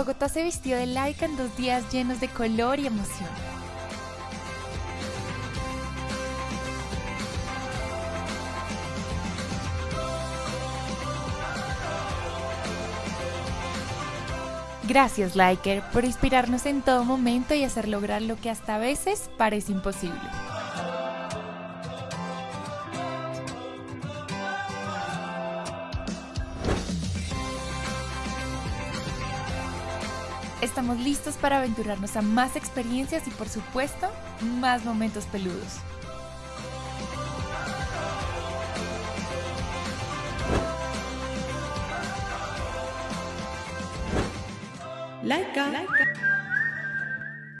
Bogotá se vistió de laica en dos días llenos de color y emoción. Gracias, Liker, por inspirarnos en todo momento y hacer lograr lo que hasta a veces parece imposible. Estamos listos para aventurarnos a más experiencias y por supuesto, más momentos peludos.